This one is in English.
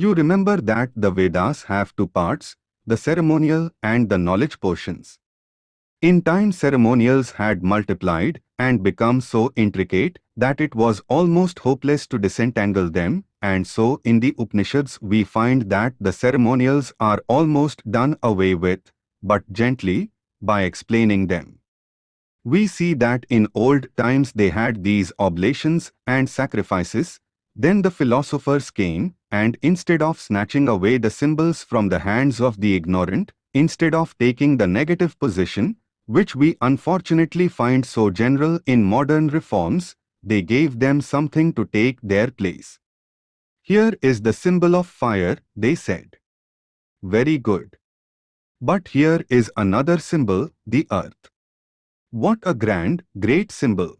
You remember that the Vedas have two parts, the ceremonial and the knowledge portions. In time ceremonials had multiplied and become so intricate that it was almost hopeless to disentangle them, and so in the Upanishads we find that the ceremonials are almost done away with, but gently, by explaining them. We see that in old times they had these oblations and sacrifices, then the philosophers came, and instead of snatching away the symbols from the hands of the ignorant, instead of taking the negative position, which we unfortunately find so general in modern reforms, they gave them something to take their place. Here is the symbol of fire, they said. Very good. But here is another symbol, the earth. What a grand, great symbol.